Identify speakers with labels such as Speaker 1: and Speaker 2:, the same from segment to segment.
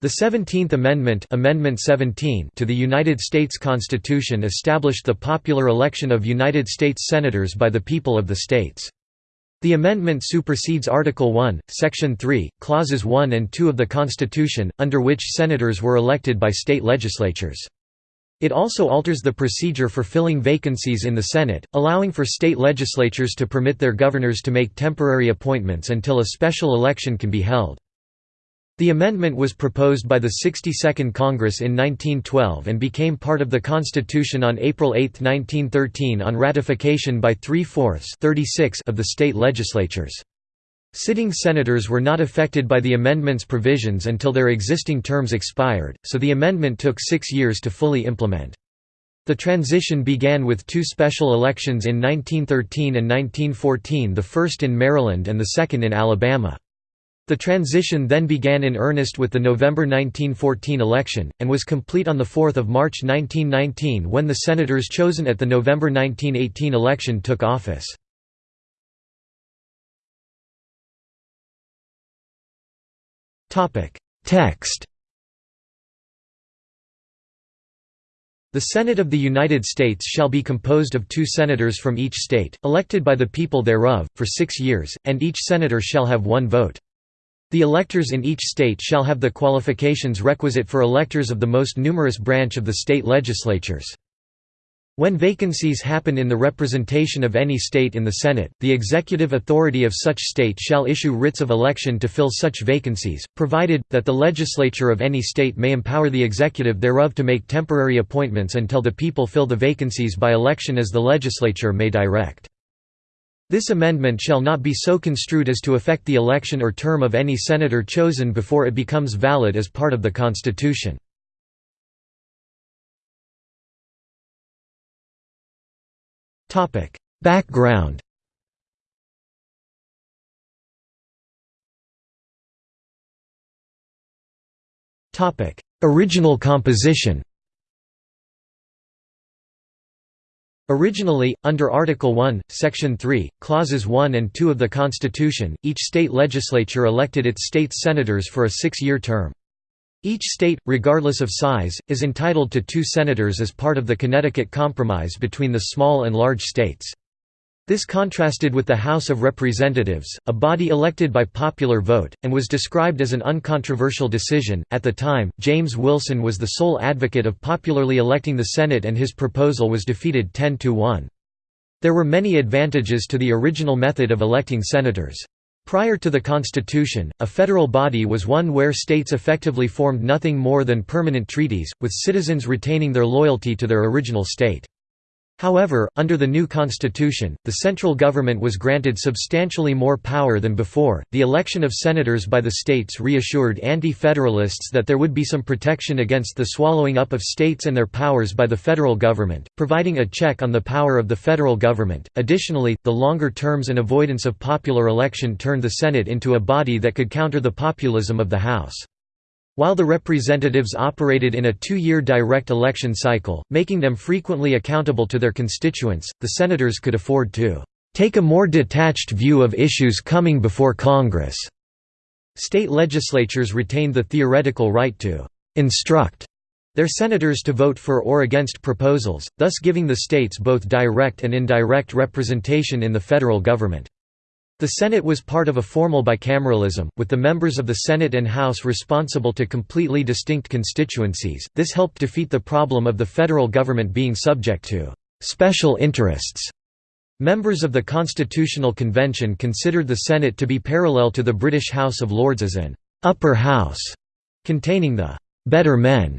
Speaker 1: The Seventeenth Amendment, Amendment 17 to the United States Constitution established the popular election of United States Senators by the people of the states. The amendment supersedes Article 1, Section 3, Clauses 1 and 2 of the Constitution, under which senators were elected by state legislatures. It also alters the procedure for filling vacancies in the Senate, allowing for state legislatures to permit their governors to make temporary appointments until a special election can be held. The amendment was proposed by the 62nd Congress in 1912 and became part of the Constitution on April 8, 1913 on ratification by three-fourths of the state legislatures. Sitting senators were not affected by the amendment's provisions until their existing terms expired, so the amendment took six years to fully implement. The transition began with two special elections in 1913 and 1914 the first in Maryland and the second in Alabama. The transition then began in earnest with the November 1914 election, and was complete on 4 March 1919 when the senators chosen at the November 1918 election took office. Text The Senate of the United States shall be composed of two senators from each state, elected by the people thereof, for six years, and each senator shall have one vote. The electors in each state shall have the qualifications requisite for electors of the most numerous branch of the state legislatures. When vacancies happen in the representation of any state in the Senate, the executive authority of such state shall issue writs of election to fill such vacancies, provided, that the legislature of any state may empower the executive thereof to make temporary appointments until the people fill the vacancies by election as the legislature may direct. This amendment shall not be so construed as to affect the election or term of any senator chosen before it becomes valid as part of the Constitution. Background Original composition Originally, under Article 1, Section 3, Clauses 1 and 2 of the Constitution, each state legislature elected its state senators for a six-year term. Each state, regardless of size, is entitled to two senators as part of the Connecticut Compromise between the small and large states. This contrasted with the House of Representatives, a body elected by popular vote, and was described as an uncontroversial decision. At the time, James Wilson was the sole advocate of popularly electing the Senate, and his proposal was defeated 10 to 1. There were many advantages to the original method of electing senators. Prior to the Constitution, a federal body was one where states effectively formed nothing more than permanent treaties, with citizens retaining their loyalty to their original state. However, under the new constitution, the central government was granted substantially more power than before. The election of senators by the states reassured anti federalists that there would be some protection against the swallowing up of states and their powers by the federal government, providing a check on the power of the federal government. Additionally, the longer terms and avoidance of popular election turned the Senate into a body that could counter the populism of the House. While the representatives operated in a two-year direct election cycle, making them frequently accountable to their constituents, the senators could afford to take a more detached view of issues coming before Congress. State legislatures retained the theoretical right to instruct their senators to vote for or against proposals, thus giving the states both direct and indirect representation in the federal government. The Senate was part of a formal bicameralism, with the members of the Senate and House responsible to completely distinct constituencies. This helped defeat the problem of the federal government being subject to special interests. Members of the Constitutional Convention considered the Senate to be parallel to the British House of Lords as an upper house, containing the better men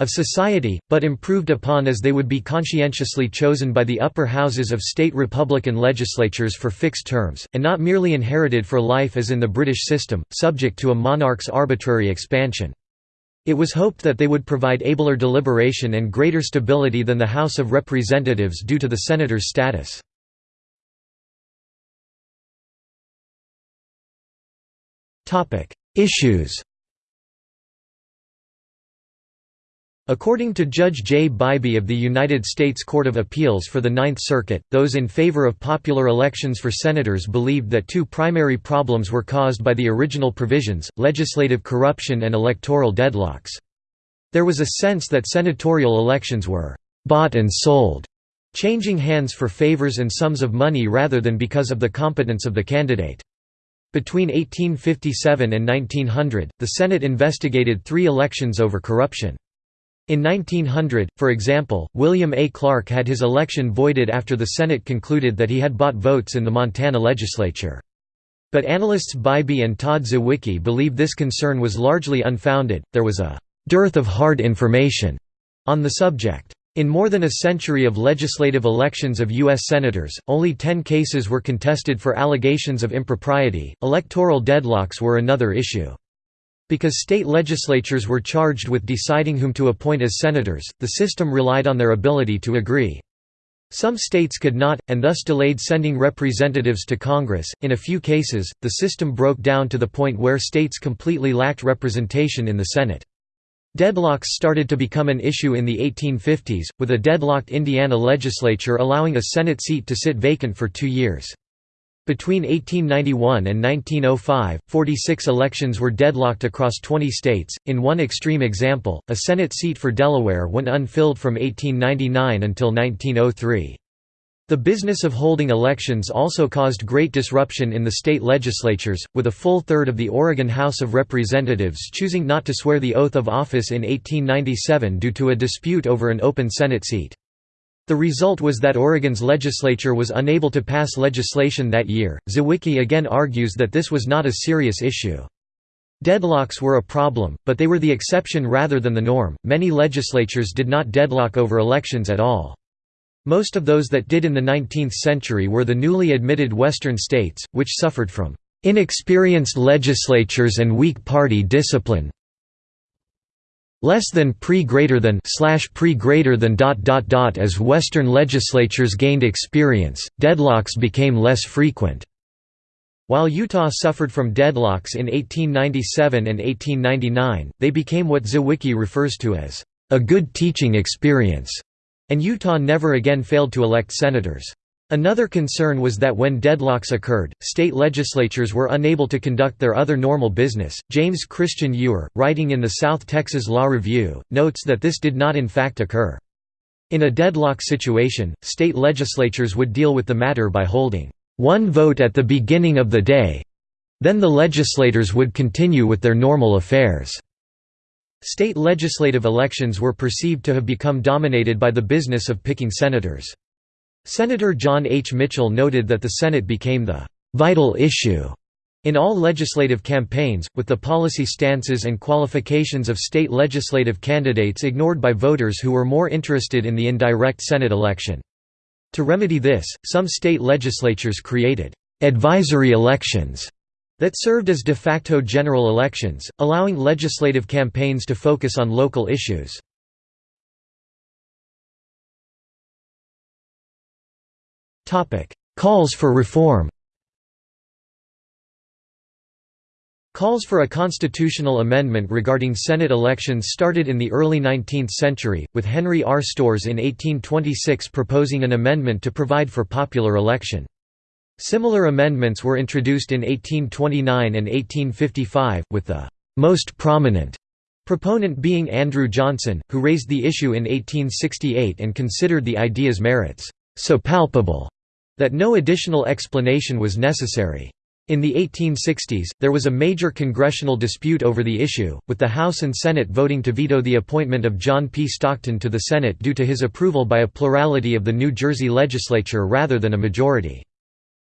Speaker 1: of society, but improved upon as they would be conscientiously chosen by the upper houses of state Republican legislatures for fixed terms, and not merely inherited for life as in the British system, subject to a monarch's arbitrary expansion. It was hoped that they would provide abler deliberation and greater stability than the House of Representatives due to the senator's status. Issues According to Judge J. Bybee of the United States Court of Appeals for the Ninth Circuit, those in favor of popular elections for senators believed that two primary problems were caused by the original provisions, legislative corruption and electoral deadlocks. There was a sense that senatorial elections were «bought and sold», changing hands for favors and sums of money rather than because of the competence of the candidate. Between 1857 and 1900, the Senate investigated three elections over corruption. In 1900, for example, William A. Clark had his election voided after the Senate concluded that he had bought votes in the Montana legislature. But analysts Bybee and Todd Zywicki believe this concern was largely unfounded, there was a «dearth of hard information» on the subject. In more than a century of legislative elections of U.S. Senators, only ten cases were contested for allegations of impropriety. Electoral deadlocks were another issue. Because state legislatures were charged with deciding whom to appoint as senators, the system relied on their ability to agree. Some states could not, and thus delayed sending representatives to Congress. In a few cases, the system broke down to the point where states completely lacked representation in the Senate. Deadlocks started to become an issue in the 1850s, with a deadlocked Indiana legislature allowing a Senate seat to sit vacant for two years. Between 1891 and 1905, 46 elections were deadlocked across 20 states. In one extreme example, a Senate seat for Delaware went unfilled from 1899 until 1903. The business of holding elections also caused great disruption in the state legislatures, with a full third of the Oregon House of Representatives choosing not to swear the oath of office in 1897 due to a dispute over an open Senate seat. The result was that Oregon's legislature was unable to pass legislation that year. Zywicki again argues that this was not a serious issue. Deadlocks were a problem, but they were the exception rather than the norm. Many legislatures did not deadlock over elections at all. Most of those that did in the 19th century were the newly admitted Western states, which suffered from inexperienced legislatures and weak party discipline, less than pre greater than slash pre greater than dot dot dot as western legislatures gained experience deadlocks became less frequent. While Utah suffered from deadlocks in 1897 and 1899 they became what Zywicki refers to as a good teaching experience and Utah never again failed to elect senators Another concern was that when deadlocks occurred, state legislatures were unable to conduct their other normal business. James Christian Ure, writing in the South Texas Law Review, notes that this did not in fact occur. In a deadlock situation, state legislatures would deal with the matter by holding one vote at the beginning of the day then the legislators would continue with their normal affairs. State legislative elections were perceived to have become dominated by the business of picking senators. Senator John H. Mitchell noted that the Senate became the «vital issue» in all legislative campaigns, with the policy stances and qualifications of state legislative candidates ignored by voters who were more interested in the indirect Senate election. To remedy this, some state legislatures created «advisory elections» that served as de facto general elections, allowing legislative campaigns to focus on local issues. Calls for reform Calls for a constitutional amendment regarding Senate elections started in the early 19th century, with Henry R. Storrs in 1826 proposing an amendment to provide for popular election. Similar amendments were introduced in 1829 and 1855, with the «most prominent» proponent being Andrew Johnson, who raised the issue in 1868 and considered the idea's merits «so palpable» that no additional explanation was necessary. In the 1860s, there was a major congressional dispute over the issue, with the House and Senate voting to veto the appointment of John P. Stockton to the Senate due to his approval by a plurality of the New Jersey legislature rather than a majority.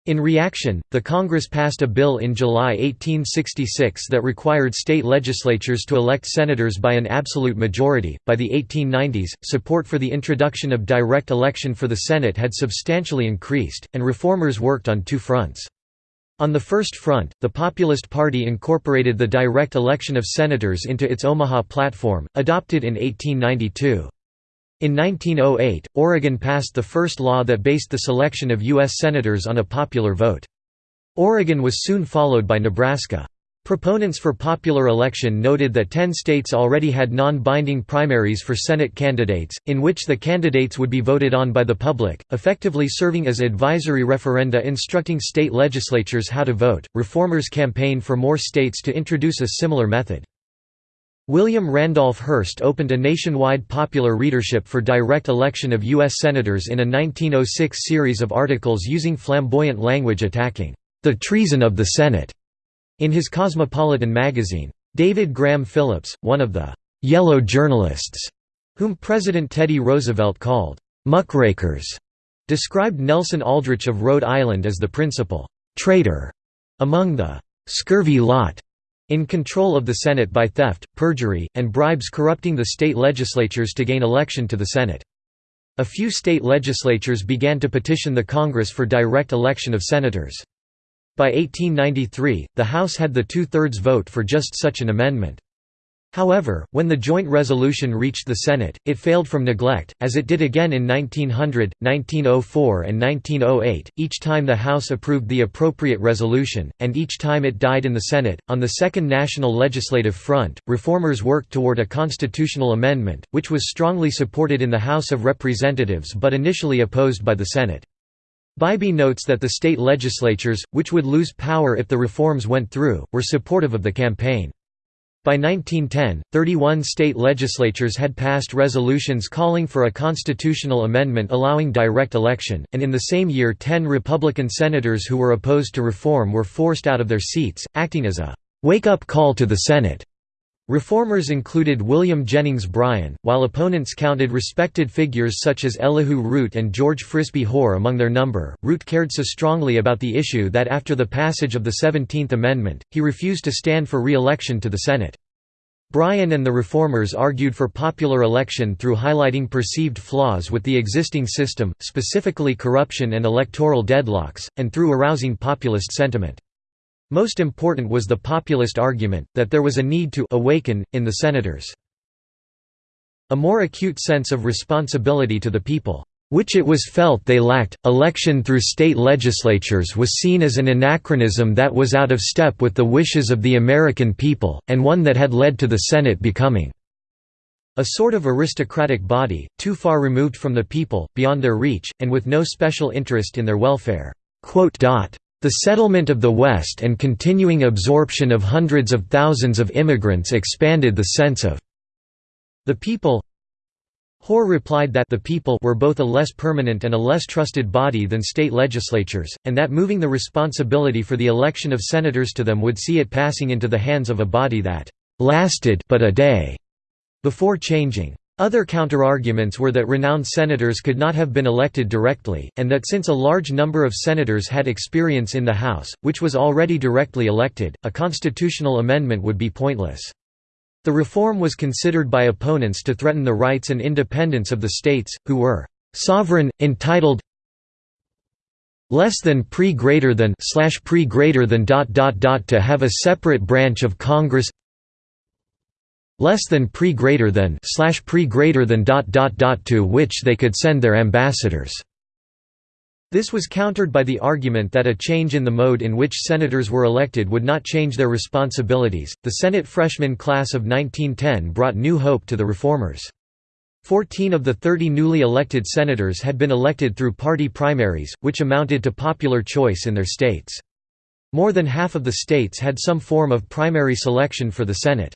Speaker 1: In reaction, the Congress passed a bill in July 1866 that required state legislatures to elect senators by an absolute majority. By the 1890s, support for the introduction of direct election for the Senate had substantially increased, and reformers worked on two fronts. On the first front, the Populist Party incorporated the direct election of senators into its Omaha platform, adopted in 1892. In 1908, Oregon passed the first law that based the selection of U.S. Senators on a popular vote. Oregon was soon followed by Nebraska. Proponents for popular election noted that ten states already had non-binding primaries for Senate candidates, in which the candidates would be voted on by the public, effectively serving as advisory referenda instructing state legislatures how to vote. Reformers campaigned for more states to introduce a similar method. William Randolph Hearst opened a nationwide popular readership for direct election of U.S. Senators in a 1906 series of articles using flamboyant language attacking the treason of the Senate in his Cosmopolitan magazine, David Graham Phillips, one of the «yellow journalists», whom President Teddy Roosevelt called «muckrakers», described Nelson Aldrich of Rhode Island as the principal «traitor» among the «scurvy lot» in control of the Senate by theft, perjury, and bribes corrupting the state legislatures to gain election to the Senate. A few state legislatures began to petition the Congress for direct election of senators. By 1893, the House had the two-thirds vote for just such an amendment. However, when the joint resolution reached the Senate, it failed from neglect, as it did again in 1900, 1904 and 1908, each time the House approved the appropriate resolution, and each time it died in the Senate. On the Second National Legislative Front, reformers worked toward a constitutional amendment, which was strongly supported in the House of Representatives but initially opposed by the Senate. Bybee notes that the state legislatures, which would lose power if the reforms went through, were supportive of the campaign. By 1910, 31 state legislatures had passed resolutions calling for a constitutional amendment allowing direct election, and in the same year 10 Republican senators who were opposed to reform were forced out of their seats, acting as a «wake-up call to the Senate». Reformers included William Jennings Bryan, while opponents counted respected figures such as Elihu Root and George Frisbie Hoar among their number. Root cared so strongly about the issue that after the passage of the Seventeenth Amendment, he refused to stand for re-election to the Senate. Bryan and the Reformers argued for popular election through highlighting perceived flaws with the existing system, specifically corruption and electoral deadlocks, and through arousing populist sentiment. Most important was the populist argument, that there was a need to «awaken», in the senators. A more acute sense of responsibility to the people which it was felt they lacked. Election through state legislatures was seen as an anachronism that was out of step with the wishes of the American people, and one that had led to the Senate becoming a sort of aristocratic body, too far removed from the people, beyond their reach, and with no special interest in their welfare. The settlement of the West and continuing absorption of hundreds of thousands of immigrants expanded the sense of the people. Hoar replied that the people were both a less permanent and a less trusted body than state legislatures, and that moving the responsibility for the election of senators to them would see it passing into the hands of a body that lasted but a day before changing. Other counterarguments were that renowned senators could not have been elected directly, and that since a large number of senators had experience in the House, which was already directly elected, a constitutional amendment would be pointless. The reform was considered by opponents to threaten the rights and independence of the states, who were sovereign, entitled less than pre greater than slash pre greater than dot dot dot to have a separate branch of Congress less than pre greater than slash pre greater than dot dot dot to which they could send their ambassadors. This was countered by the argument that a change in the mode in which senators were elected would not change their responsibilities. The Senate freshman class of 1910 brought new hope to the reformers. Fourteen of the 30 newly elected senators had been elected through party primaries, which amounted to popular choice in their states. More than half of the states had some form of primary selection for the Senate.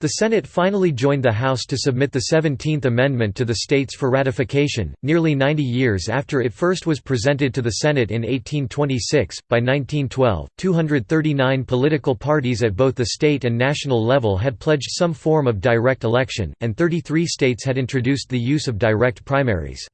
Speaker 1: The Senate finally joined the House to submit the Seventeenth Amendment to the states for ratification, nearly 90 years after it first was presented to the Senate in 1826. By 1912, 239 political parties at both the state and national level had pledged some form of direct election, and 33 states had introduced the use of direct primaries.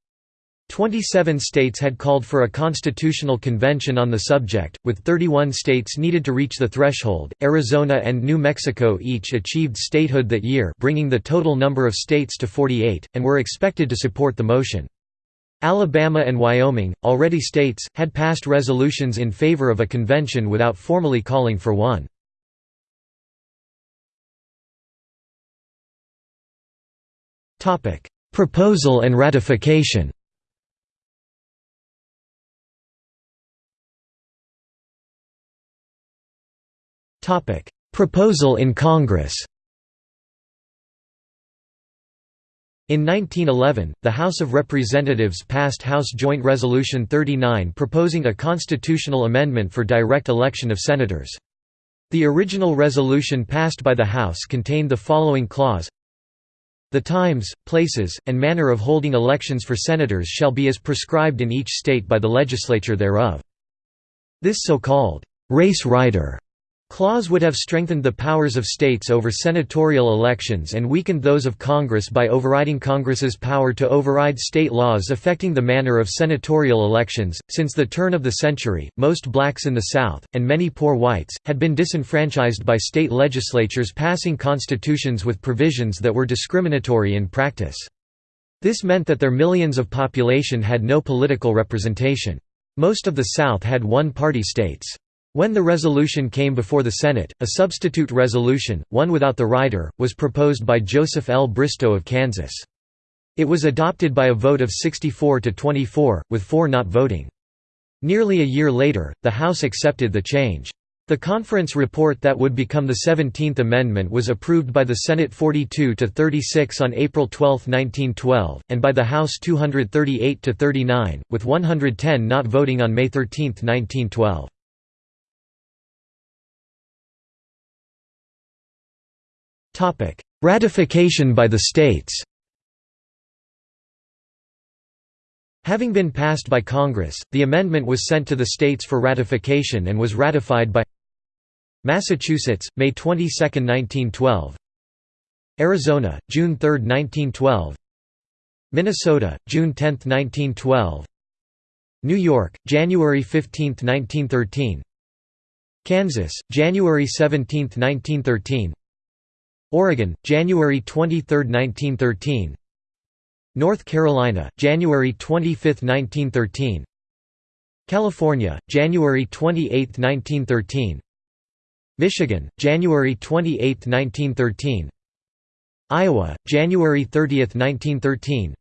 Speaker 1: Twenty-seven states had called for a constitutional convention on the subject, with 31 states needed to reach the threshold. Arizona and New Mexico each achieved statehood that year, bringing the total number of states to 48, and were expected to support the motion. Alabama and Wyoming, already states, had passed resolutions in favor of a convention without formally calling for one. Proposal and ratification Proposal in Congress In 1911, the House of Representatives passed House Joint Resolution 39 proposing a constitutional amendment for direct election of senators. The original resolution passed by the House contained the following clause The times, places, and manner of holding elections for senators shall be as prescribed in each state by the legislature thereof. This so-called race rider clause would have strengthened the powers of states over senatorial elections and weakened those of Congress by overriding Congress's power to override state laws affecting the manner of senatorial elections. Since the turn of the century, most blacks in the South, and many poor whites, had been disenfranchised by state legislatures passing constitutions with provisions that were discriminatory in practice. This meant that their millions of population had no political representation. Most of the South had one-party states. When the resolution came before the Senate, a substitute resolution, one without the rider, was proposed by Joseph L. Bristow of Kansas. It was adopted by a vote of 64 to 24, with four not voting. Nearly a year later, the House accepted the change. The conference report that would become the 17th Amendment was approved by the Senate 42 to 36 on April 12, 1912, and by the House 238 to 39, with 110 not voting on May 13, 1912. Ratification by the states. Having been passed by Congress, the amendment was sent to the states for ratification and was ratified by Massachusetts, May 22, 1912 Arizona, June 3, 1912 Minnesota, June 10, 1912 New York, January 15, 1913 Kansas, January 17, 1913 Oregon, January 23, 1913 North Carolina, January 25, 1913 California, January 28, 1913 Michigan, January 28, 1913 Iowa, January 30, 1913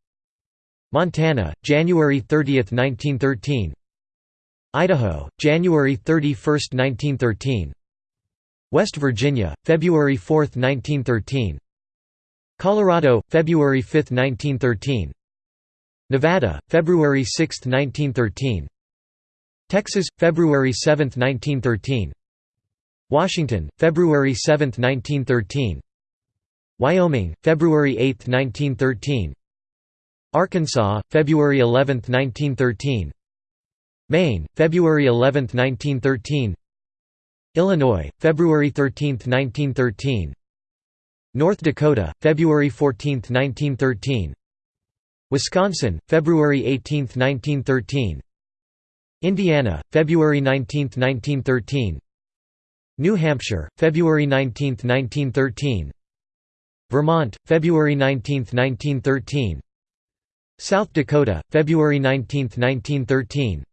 Speaker 1: Montana, January 30, 1913 Idaho, January 31, 1913 West Virginia, February 4, 1913 Colorado, February 5, 1913 Nevada, February 6, 1913 Texas, February 7, 1913 Washington, February 7, 1913 Wyoming, February 8, 1913 Arkansas, February 11, 1913 Maine, February 11, 1913 Illinois, February 13, 1913 North Dakota, February 14, 1913 Wisconsin, February 18, 1913 Indiana, February 19, 1913 New Hampshire, February 19, 1913 Vermont, February 19, 1913 South Dakota, February 19, 1913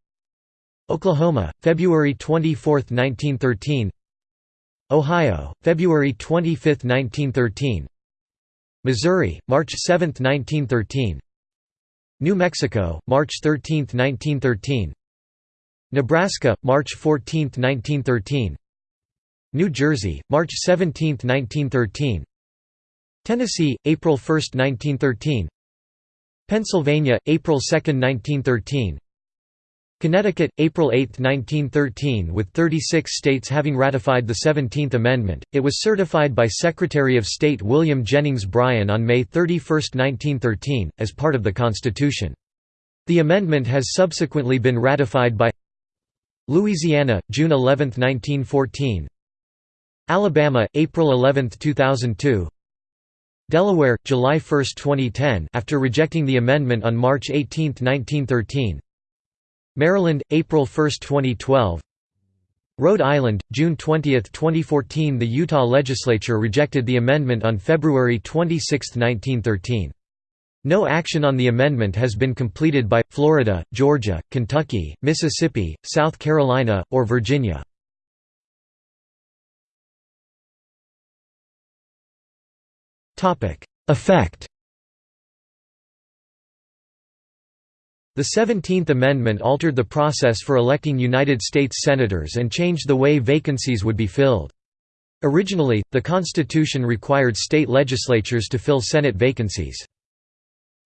Speaker 1: Oklahoma, February 24, 1913 Ohio, February 25, 1913 Missouri, March 7, 1913 New Mexico, March 13, 1913 Nebraska, March 14, 1913 New Jersey, March 17, 1913 Tennessee, April 1, 1913 Pennsylvania, April 2, 1913 Connecticut, April 8, 1913 With 36 states having ratified the Seventeenth Amendment, it was certified by Secretary of State William Jennings Bryan on May 31, 1913, as part of the Constitution. The amendment has subsequently been ratified by Louisiana, June 11, 1914 Alabama, April 11, 2002 Delaware, July 1, 2010 after rejecting the amendment on March 18, 1913 Maryland, April 1, 2012 Rhode Island, June 20, 2014 The Utah legislature rejected the amendment on February 26, 1913. No action on the amendment has been completed by, Florida, Georgia, Kentucky, Mississippi, South Carolina, or Virginia. Effect The Seventeenth Amendment altered the process for electing United States Senators and changed the way vacancies would be filled. Originally, the Constitution required state legislatures to fill Senate vacancies.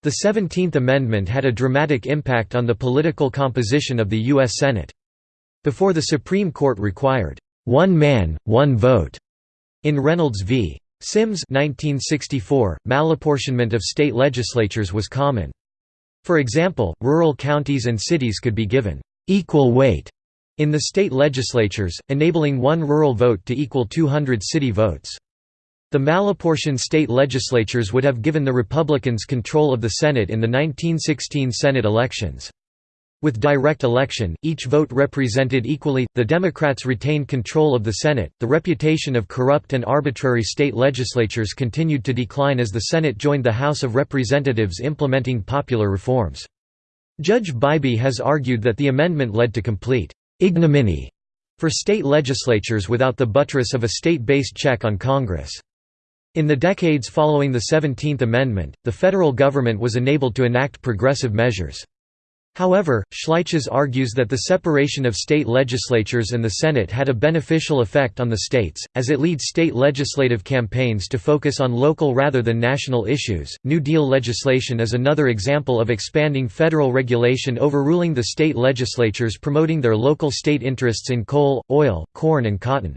Speaker 1: The Seventeenth Amendment had a dramatic impact on the political composition of the U.S. Senate. Before the Supreme Court required, "...one man, one vote." In Reynolds v. Sims 1964, malapportionment of state legislatures was common. For example, rural counties and cities could be given «equal weight» in the state legislatures, enabling one rural vote to equal 200 city votes. The malapportioned state legislatures would have given the Republicans control of the Senate in the 1916 Senate elections. With direct election, each vote represented equally, the Democrats retained control of the Senate. The reputation of corrupt and arbitrary state legislatures continued to decline as the Senate joined the House of Representatives implementing popular reforms. Judge Bybee has argued that the amendment led to complete ignominy for state legislatures without the buttress of a state-based check on Congress. In the decades following the 17th Amendment, the federal government was enabled to enact progressive measures. However, Schleicher argues that the separation of state legislatures and the Senate had a beneficial effect on the states, as it leads state legislative campaigns to focus on local rather than national issues. New Deal legislation is another example of expanding federal regulation overruling the state legislatures promoting their local state interests in coal, oil, corn, and cotton.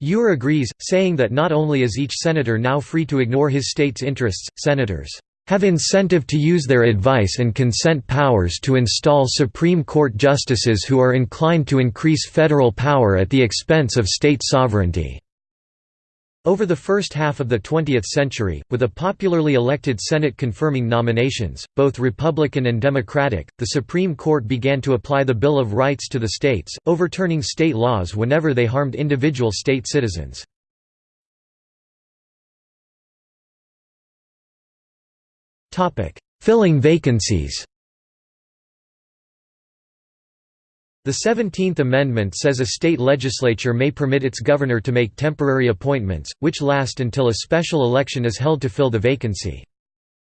Speaker 1: Ure agrees, saying that not only is each senator now free to ignore his state's interests, senators have incentive to use their advice and consent powers to install Supreme Court justices who are inclined to increase federal power at the expense of state sovereignty." Over the first half of the 20th century, with a popularly elected Senate confirming nominations, both Republican and Democratic, the Supreme Court began to apply the Bill of Rights to the states, overturning state laws whenever they harmed individual state citizens. Filling vacancies The Seventeenth Amendment says a state legislature may permit its governor to make temporary appointments, which last until a special election is held to fill the vacancy.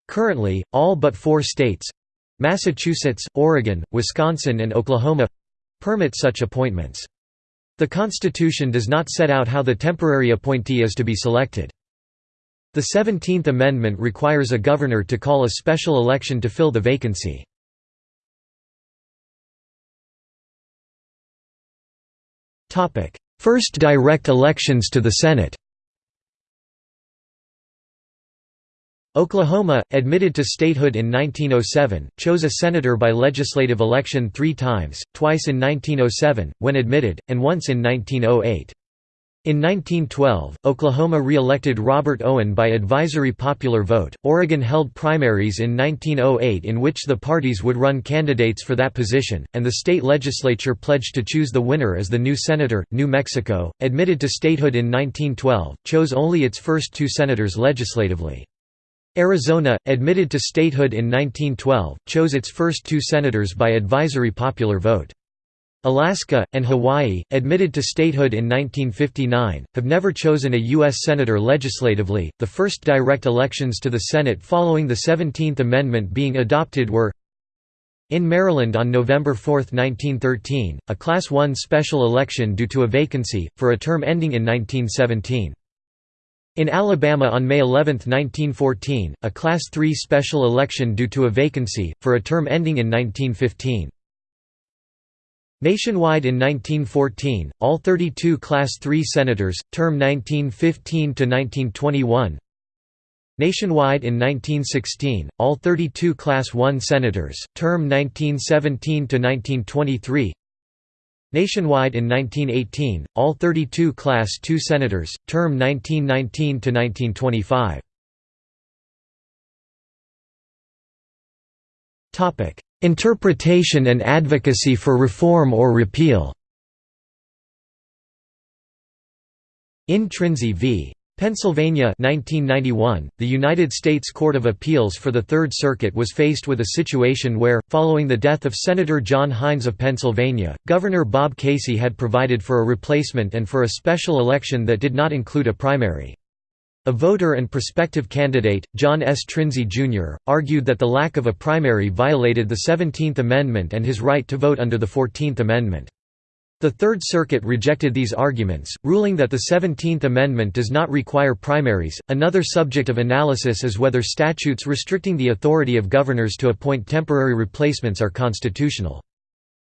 Speaker 1: Currently, all but four states—Massachusetts, Oregon, Wisconsin and Oklahoma—permit such appointments. The Constitution does not set out how the temporary appointee is to be selected. The Seventeenth Amendment requires a governor to call a special election to fill the vacancy. First direct elections to the Senate Oklahoma, admitted to statehood in 1907, chose a senator by legislative election three times, twice in 1907, when admitted, and once in 1908. In 1912, Oklahoma re-elected Robert Owen by advisory popular vote. Oregon held primaries in 1908 in which the parties would run candidates for that position, and the state legislature pledged to choose the winner as the new senator. New Mexico, admitted to statehood in 1912, chose only its first two senators legislatively. Arizona, admitted to statehood in 1912, chose its first two senators by advisory popular vote. Alaska, and Hawaii, admitted to statehood in 1959, have never chosen a U.S. Senator legislatively. The first direct elections to the Senate following the 17th Amendment being adopted were in Maryland on November 4, 1913, a Class I special election due to a vacancy, for a term ending in 1917. In Alabama on May 11, 1914, a Class III special election due to a vacancy, for a term ending in 1915. Nationwide in 1914, all 32 Class III senators, term 1915 to 1921. Nationwide in 1916, all 32 Class I senators, term 1917 to 1923. Nationwide in 1918, all 32 Class II senators, term 1919 Interpretation and advocacy for reform or repeal In Trinsey v. Pennsylvania 1991, the United States Court of Appeals for the Third Circuit was faced with a situation where, following the death of Senator John Heinz of Pennsylvania, Governor Bob Casey had provided for a replacement and for a special election that did not include a primary. A voter and prospective candidate, John S. Trinsey, Jr., argued that the lack of a primary violated the Seventeenth Amendment and his right to vote under the Fourteenth Amendment. The Third Circuit rejected these arguments, ruling that the Seventeenth Amendment does not require primaries. Another subject of analysis is whether statutes restricting the authority of governors to appoint temporary replacements are constitutional.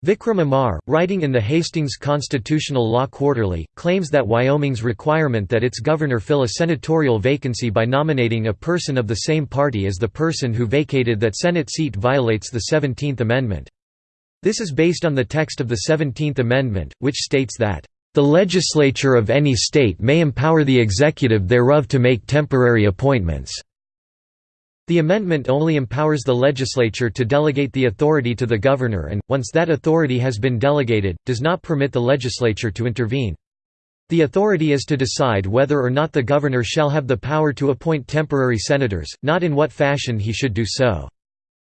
Speaker 1: Vikram Amar, writing in the Hastings Constitutional Law Quarterly, claims that Wyoming's requirement that its governor fill a senatorial vacancy by nominating a person of the same party as the person who vacated that Senate seat violates the Seventeenth Amendment. This is based on the text of the Seventeenth Amendment, which states that, "...the legislature of any state may empower the executive thereof to make temporary appointments." The amendment only empowers the legislature to delegate the authority to the governor and, once that authority has been delegated, does not permit the legislature to intervene. The authority is to decide whether or not the governor shall have the power to appoint temporary senators, not in what fashion he should do so.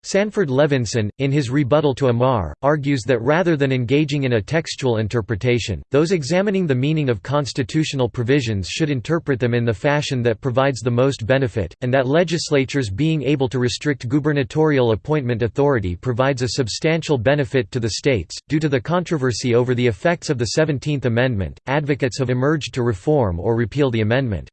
Speaker 1: Sanford Levinson, in his rebuttal to Amar, argues that rather than engaging in a textual interpretation, those examining the meaning of constitutional provisions should interpret them in the fashion that provides the most benefit, and that legislatures being able to restrict gubernatorial appointment authority provides a substantial benefit to the states. Due to the controversy over the effects of the Seventeenth Amendment, advocates have emerged to reform or repeal the amendment.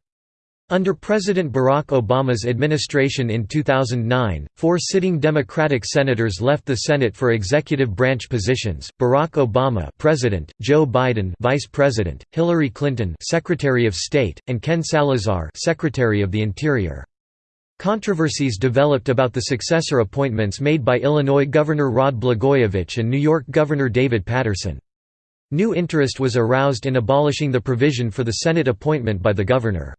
Speaker 1: Under President Barack Obama's administration in 2009, four sitting Democratic senators left the Senate for executive branch positions: Barack Obama, President; Joe Biden, Vice President; Hillary Clinton, Secretary of State; and Ken Salazar, Secretary of the Interior. Controversies developed about the successor appointments made by Illinois Governor Rod Blagojevich and New York Governor David Paterson. New interest was aroused in abolishing the provision for the Senate appointment by the governor.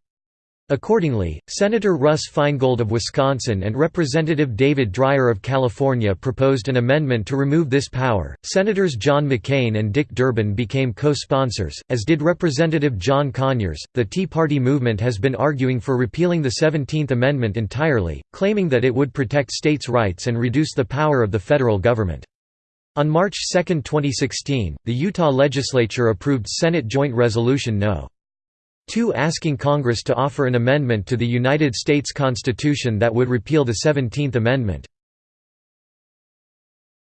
Speaker 1: Accordingly, Senator Russ Feingold of Wisconsin and Representative David Dreier of California proposed an amendment to remove this power. Senators John McCain and Dick Durbin became co sponsors, as did Representative John Conyers. The Tea Party movement has been arguing for repealing the 17th Amendment entirely, claiming that it would protect states' rights and reduce the power of the federal government. On March 2, 2016, the Utah legislature approved Senate Joint Resolution No. 2 asking Congress to offer an amendment to the United States Constitution that would repeal the Seventeenth Amendment.